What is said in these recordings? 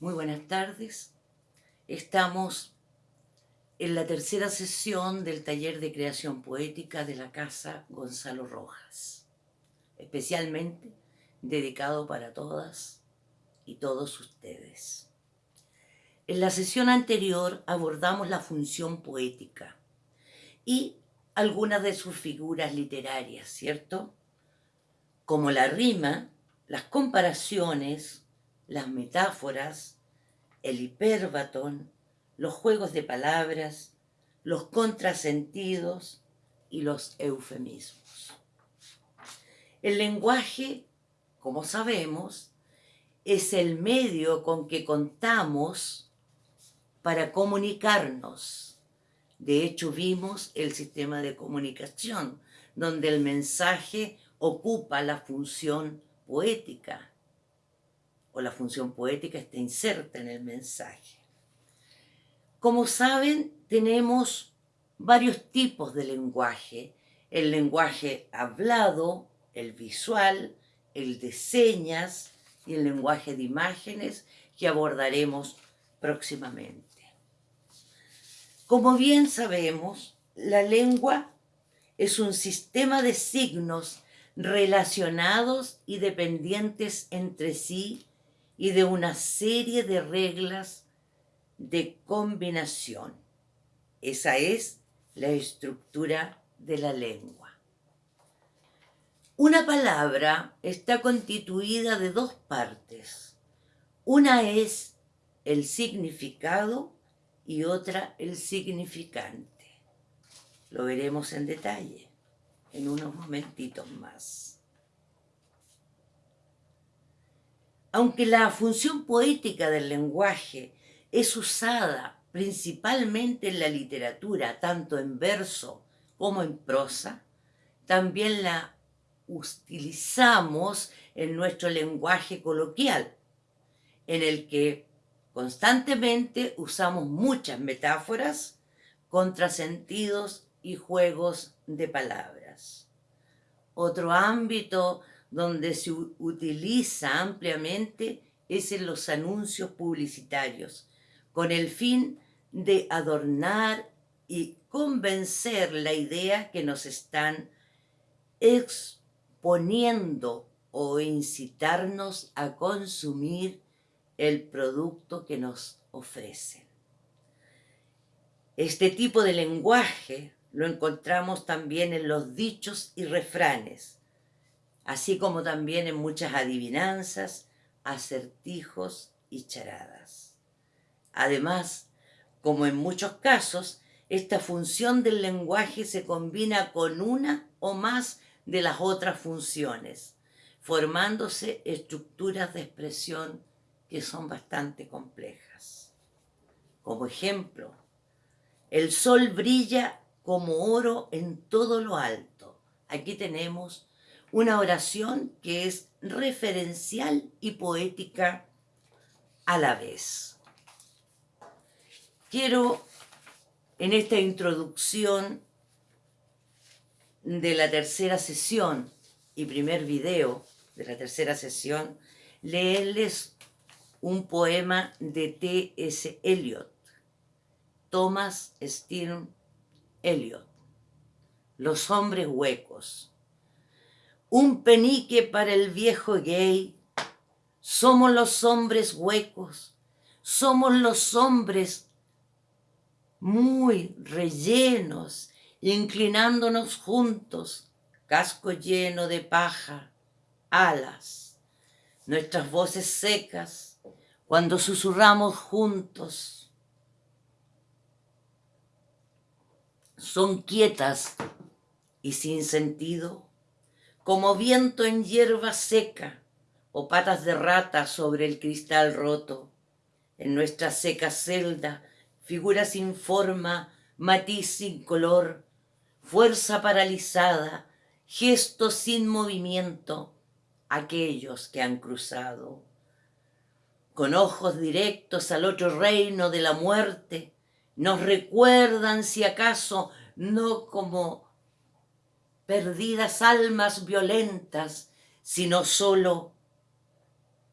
Muy buenas tardes. Estamos en la tercera sesión del taller de creación poética de la Casa Gonzalo Rojas, especialmente dedicado para todas y todos ustedes. En la sesión anterior abordamos la función poética y algunas de sus figuras literarias, ¿cierto? Como la rima, las comparaciones, las metáforas, el hiperbatón, los juegos de palabras, los contrasentidos y los eufemismos. El lenguaje, como sabemos, es el medio con que contamos para comunicarnos. De hecho, vimos el sistema de comunicación, donde el mensaje ocupa la función poética, o la función poética está inserta en el mensaje. Como saben, tenemos varios tipos de lenguaje. El lenguaje hablado, el visual, el de señas y el lenguaje de imágenes que abordaremos próximamente. Como bien sabemos, la lengua es un sistema de signos relacionados y dependientes entre sí y de una serie de reglas de combinación. Esa es la estructura de la lengua. Una palabra está constituida de dos partes. Una es el significado y otra el significante. Lo veremos en detalle en unos momentitos más. Aunque la función poética del lenguaje es usada principalmente en la literatura, tanto en verso como en prosa, también la utilizamos en nuestro lenguaje coloquial, en el que constantemente usamos muchas metáforas, contrasentidos y juegos de palabras. Otro ámbito donde se utiliza ampliamente es en los anuncios publicitarios, con el fin de adornar y convencer la idea que nos están exponiendo o incitarnos a consumir el producto que nos ofrecen. Este tipo de lenguaje lo encontramos también en los dichos y refranes, así como también en muchas adivinanzas, acertijos y charadas. Además, como en muchos casos, esta función del lenguaje se combina con una o más de las otras funciones, formándose estructuras de expresión que son bastante complejas. Como ejemplo, el sol brilla como oro en todo lo alto. Aquí tenemos una oración que es referencial y poética a la vez. Quiero en esta introducción de la tercera sesión y primer video de la tercera sesión, leerles un poema de T.S. Eliot, Thomas Stern Eliot, Los hombres huecos. Un penique para el viejo gay, somos los hombres huecos, somos los hombres muy rellenos, inclinándonos juntos, casco lleno de paja, alas, nuestras voces secas, cuando susurramos juntos, son quietas y sin sentido, como viento en hierba seca o patas de rata sobre el cristal roto. En nuestra seca celda figura sin forma, matiz sin color, fuerza paralizada, gesto sin movimiento, aquellos que han cruzado. Con ojos directos al otro reino de la muerte, nos recuerdan si acaso no como perdidas almas violentas, sino solo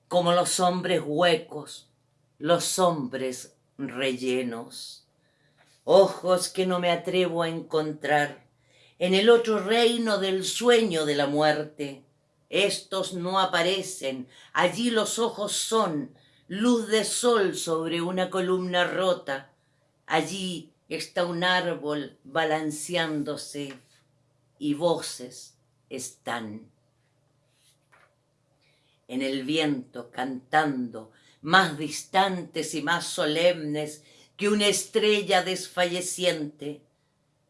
como los hombres huecos los hombres rellenos, ojos que no me atrevo a encontrar en el otro reino del sueño de la muerte. Estos no aparecen, allí los ojos son luz de sol sobre una columna rota, allí está un árbol balanceándose y voces están. En el viento cantando, más distantes y más solemnes que una estrella desfalleciente,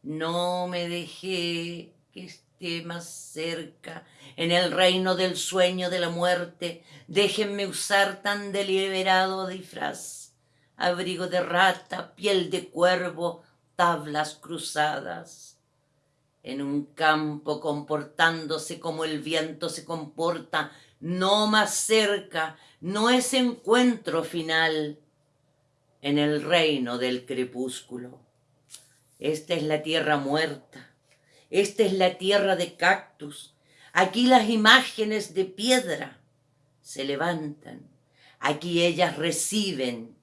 no me dejé que esté más cerca en el reino del sueño de la muerte, déjenme usar tan deliberado disfraz, abrigo de rata, piel de cuervo, tablas cruzadas. En un campo comportándose como el viento se comporta, no más cerca, no es encuentro final en el reino del crepúsculo. Esta es la tierra muerta, esta es la tierra de cactus, Aquí las imágenes de piedra se levantan. Aquí ellas reciben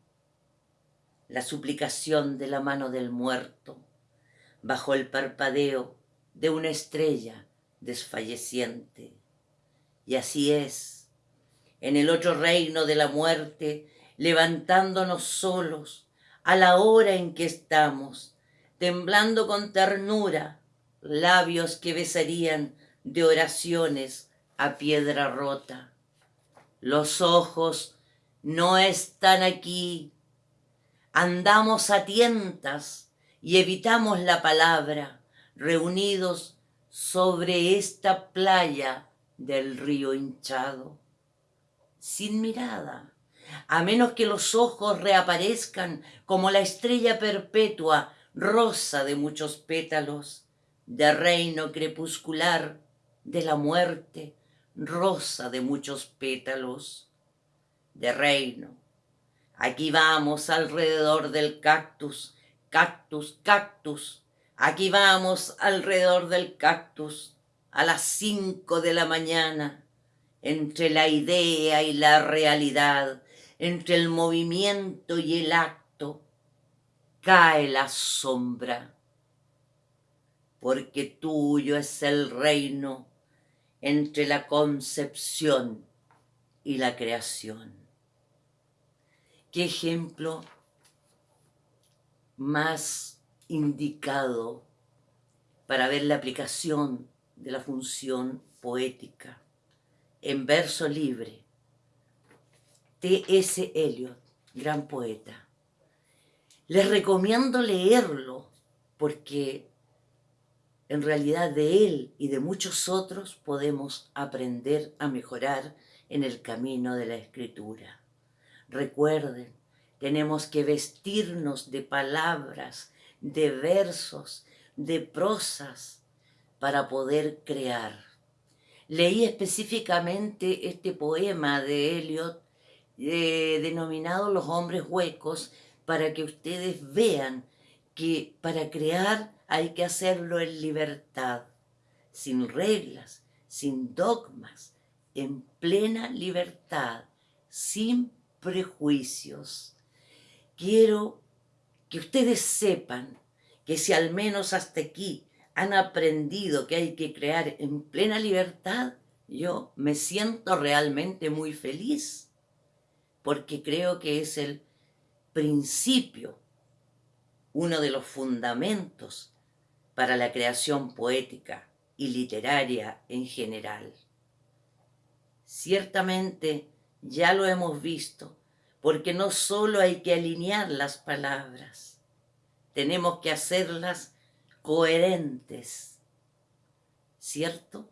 la suplicación de la mano del muerto bajo el parpadeo de una estrella desfalleciente. Y así es, en el otro reino de la muerte, levantándonos solos a la hora en que estamos, temblando con ternura, labios que besarían de oraciones a piedra rota. Los ojos no están aquí. Andamos a tientas y evitamos la palabra, reunidos sobre esta playa del río hinchado, sin mirada, a menos que los ojos reaparezcan como la estrella perpetua, rosa de muchos pétalos, de reino crepuscular, de la muerte, rosa de muchos pétalos, de reino. Aquí vamos alrededor del cactus, cactus, cactus. Aquí vamos alrededor del cactus a las cinco de la mañana, entre la idea y la realidad, entre el movimiento y el acto, cae la sombra, porque tuyo es el reino entre la concepción y la creación. ¿Qué ejemplo más indicado para ver la aplicación de la función poética en verso libre? T.S. Eliot, gran poeta. Les recomiendo leerlo porque en realidad de él y de muchos otros podemos aprender a mejorar en el camino de la escritura. Recuerden, tenemos que vestirnos de palabras, de versos, de prosas para poder crear. Leí específicamente este poema de Eliot eh, denominado Los hombres huecos para que ustedes vean que para crear hay que hacerlo en libertad, sin reglas, sin dogmas, en plena libertad, sin prejuicios. Quiero que ustedes sepan que si al menos hasta aquí han aprendido que hay que crear en plena libertad, yo me siento realmente muy feliz, porque creo que es el principio, uno de los fundamentos para la creación poética y literaria en general. Ciertamente ya lo hemos visto, porque no solo hay que alinear las palabras, tenemos que hacerlas coherentes, ¿cierto?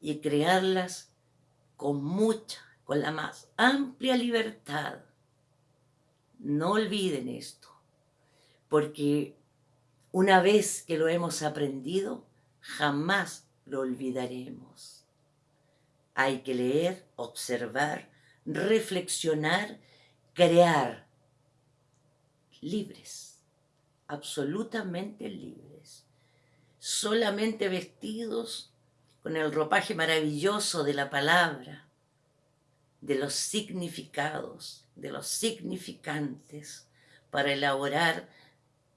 Y crearlas con mucha, con la más amplia libertad. No olviden esto, porque una vez que lo hemos aprendido, jamás lo olvidaremos. Hay que leer, observar, reflexionar, crear. Libres, absolutamente libres. Solamente vestidos con el ropaje maravilloso de la palabra, de los significados, de los significantes, para elaborar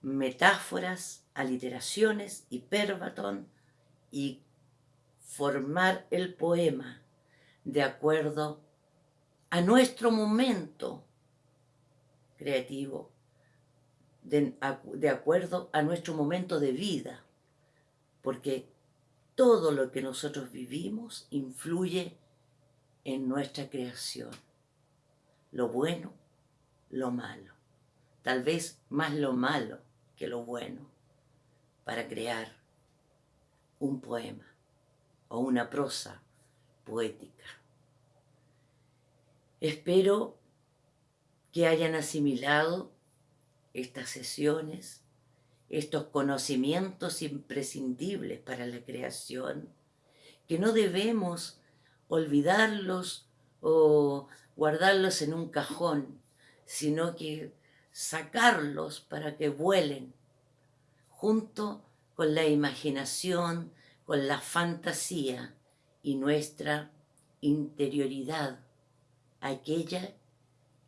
metáforas, aliteraciones, hiperbatón y formar el poema de acuerdo a nuestro momento creativo, de, de, acuerdo a nuestro momento de vida, porque todo lo que nosotros vivimos influye en nuestra creación, lo bueno, lo malo, tal vez más lo malo que lo bueno, para crear un poema o una prosa poética. Espero que hayan asimilado estas sesiones, estos conocimientos imprescindibles para la creación, que no debemos olvidarlos o guardarlos en un cajón, sino que sacarlos para que vuelen junto con la imaginación, con la fantasía y nuestra interioridad, aquella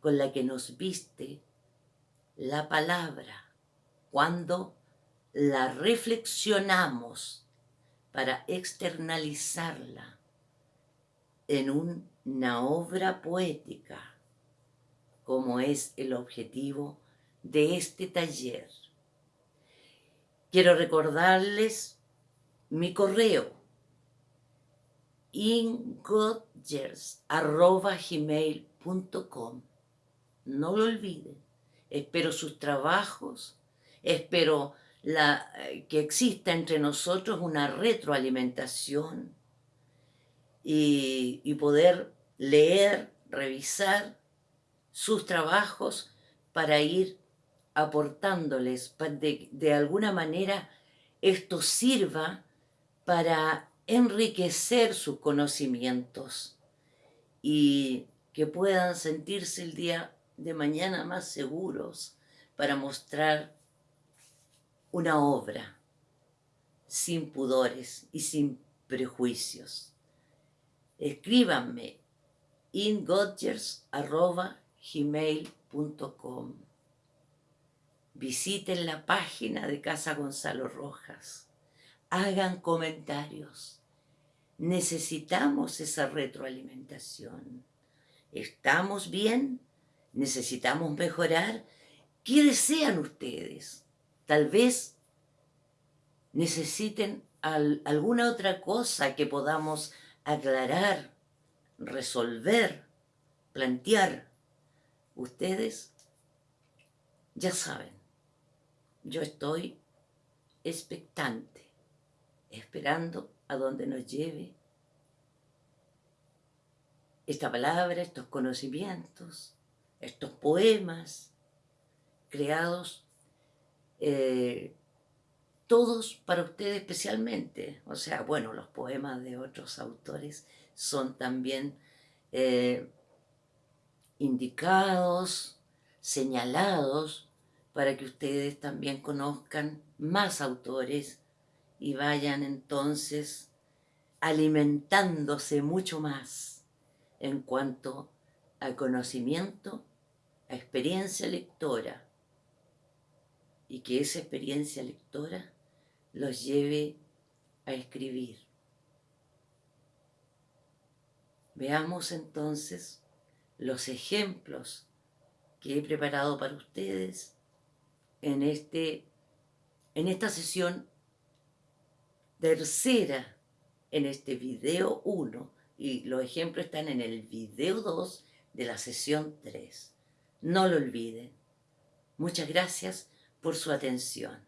con la que nos viste la palabra cuando la reflexionamos para externalizarla en una obra poética, como es el objetivo de este taller. Quiero recordarles mi correo ingodgers.gmail.com No lo olviden. Espero sus trabajos, espero eh, que exista entre nosotros una retroalimentación y, y poder leer, revisar sus trabajos para ir aportándoles, de, de alguna manera esto sirva para enriquecer sus conocimientos y que puedan sentirse el día de mañana más seguros para mostrar una obra sin pudores y sin prejuicios. Escríbanme ingodgers.gmail.com Visiten la página de Casa Gonzalo Rojas. Hagan comentarios necesitamos esa retroalimentación. ¿Estamos bien? ¿Necesitamos mejorar? ¿Qué desean ustedes? Tal vez necesiten alguna otra cosa que podamos aclarar, resolver, plantear. Ustedes ya saben, yo estoy expectante, esperando a donde nos lleve esta palabra, estos conocimientos, estos poemas creados eh, todos para ustedes especialmente. O sea, bueno, los poemas de otros autores son también eh, indicados, señalados, para que ustedes también conozcan más autores y vayan entonces alimentándose mucho más en cuanto al conocimiento, experiencia lectora, y que esa experiencia lectora los lleve a escribir. Veamos entonces los ejemplos que he preparado para ustedes en, este, en esta sesión tercera en este video 1 y los ejemplos están en el video 2 de la sesión 3. No lo olviden. Muchas gracias por su atención.